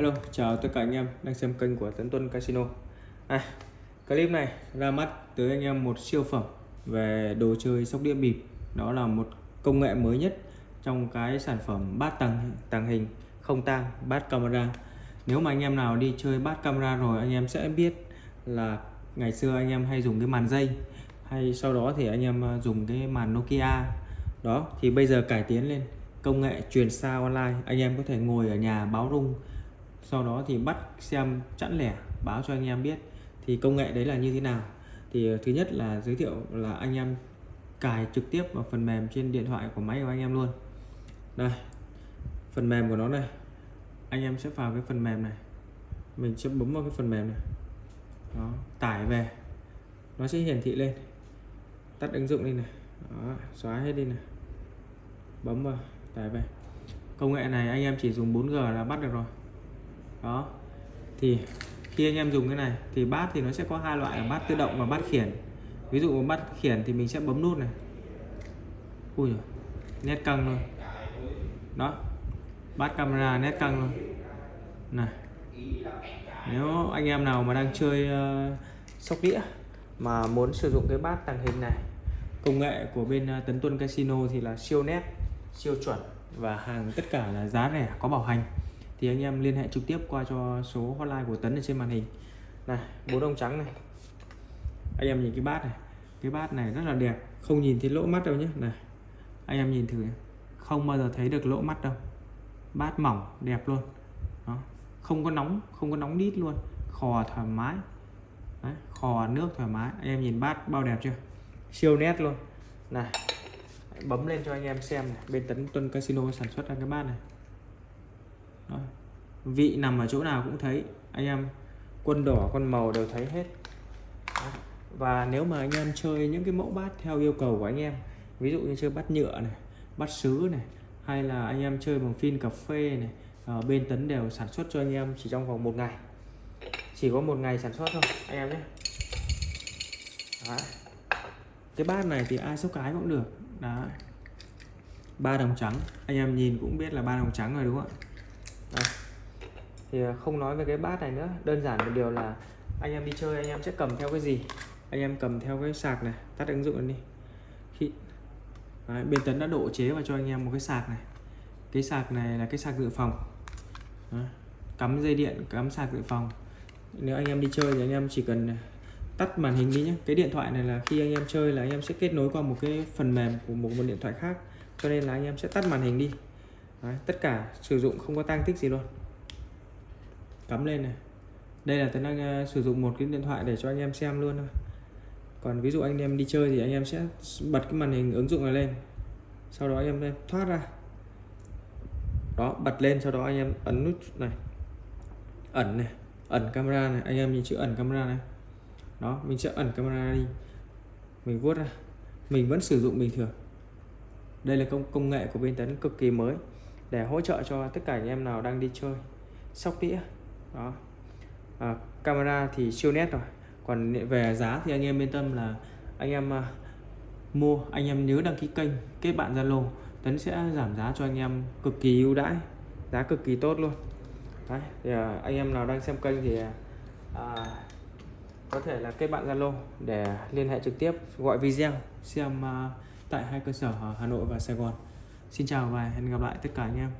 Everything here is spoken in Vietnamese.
Hello, chào tất cả anh em đang xem kênh của Tấn Tuân Casino. À, clip này ra mắt tới anh em một siêu phẩm về đồ chơi sóc đĩa bịp. Đó là một công nghệ mới nhất trong cái sản phẩm bát tàng tàng hình không tang bát camera. Nếu mà anh em nào đi chơi bát camera rồi anh em sẽ biết là ngày xưa anh em hay dùng cái màn dây hay sau đó thì anh em à, dùng cái màn Nokia. Đó thì bây giờ cải tiến lên công nghệ truyền xa online anh em có thể ngồi ở nhà báo rung sau đó thì bắt xem chẵn lẻ báo cho anh em biết thì công nghệ đấy là như thế nào. Thì ờ, thứ nhất là giới thiệu là anh em cài trực tiếp vào phần mềm trên điện thoại của máy của anh em luôn. Đây phần mềm của nó này. Anh em sẽ vào cái phần mềm này. Mình sẽ bấm vào cái phần mềm này. Đó tải về. Nó sẽ hiển thị lên. Tắt ứng dụng đi này. Đó, xóa hết đi này. Bấm vào tải về. Công nghệ này anh em chỉ dùng 4G là bắt được rồi đó. Thì khi anh em dùng cái này thì bát thì nó sẽ có hai loại là bát tự động và bát khiển. Ví dụ bát khiển thì mình sẽ bấm nút này. Ui nét căng luôn. Đó. Bát camera nét căng luôn. Này. Nếu anh em nào mà đang chơi uh, sóc đĩa mà muốn sử dụng cái bát tàng hình này công nghệ của bên uh, Tấn Tuân Casino thì là siêu nét siêu chuẩn và hàng tất cả là giá rẻ có bảo hành thì anh em liên hệ trực tiếp qua cho số hotline của Tấn ở trên màn hình. Này bốn ông trắng này. Anh em nhìn cái bát này. Cái bát này rất là đẹp. Không nhìn thấy lỗ mắt đâu nhé này anh em nhìn thử không bao giờ thấy được lỗ mắt đâu. Bát mỏng đẹp luôn. Đó. không có nóng không có nóng đít luôn. Khò thoải mái. Đấy, khò nước thoải mái. Anh em nhìn bát bao đẹp chưa? Siêu nét luôn. Này bấm lên cho anh em xem này. Bên tấn tuân casino sản xuất ra cái bát này vị nằm ở chỗ nào cũng thấy. Anh em, quân đỏ con màu đều thấy hết. Và nếu mà anh em chơi những cái mẫu bát theo yêu cầu của anh em, ví dụ như chơi bát nhựa này, bát sứ này, hay là anh em chơi bằng phin cà phê này ở bên tấn đều sản xuất cho anh em chỉ trong vòng một ngày. Chỉ có một ngày sản xuất thôi, anh em nhé. Cái bát này thì ai số cái cũng được. Đó ba đồng trắng. Anh em nhìn cũng biết là ba đồng trắng rồi, đúng không ạ? Thì à, không nói về cái bát này nữa. Đơn giản một điều là anh em đi chơi anh em sẽ cầm theo cái gì? Anh em cầm theo cái sạc này. Tắt ứng dụng đi. Khi Đấy, bên tấn đã độ chế và cho anh em một cái sạc này. Cái sạc này là cái sạc dự phòng. Đấy. cắm dây điện cắm sạc dự phòng. Nếu anh em đi chơi thì anh em chỉ cần à, tắt màn hình đi nhé cái điện thoại này là khi anh em chơi là anh em sẽ kết nối qua một cái phần mềm của một, một điện thoại khác. Cho nên là anh em sẽ tắt màn hình đi. Đấy, tất cả sử dụng không có tăng tích gì luôn cắm lên này. Đây là tấn đang uh, sử dụng một cái điện thoại để cho anh em xem luôn thôi. Còn ví dụ anh em đi chơi thì anh em sẽ bật cái màn hình ứng dụng này lên. Sau đó anh em thoát ra. Đó bật lên sau đó anh em ấn nút này. Ẩn này ẩn camera này. Anh em nhìn chữ ẩn camera này. Đó mình sẽ ẩn camera đi. Mình vuốt ra. Mình vẫn sử dụng bình thường. Đây là công công nghệ của bên tấn cực kỳ mới để hỗ trợ cho tất cả anh em nào đang đi chơi. Sóc đĩa đó à, camera thì siêu nét rồi còn về giá thì anh em yên tâm là anh em uh, mua anh em nhớ đăng ký kênh kết bạn zalo tấn sẽ giảm giá cho anh em cực kỳ ưu đãi giá cực kỳ tốt luôn Đấy, thì, uh, anh em nào đang xem kênh thì uh, có thể là kết bạn Zalo để liên hệ trực tiếp gọi video xem uh, tại hai cơ sở ở Hà Nội và Sài Gòn. Xin chào và hẹn gặp lại tất cả anh em.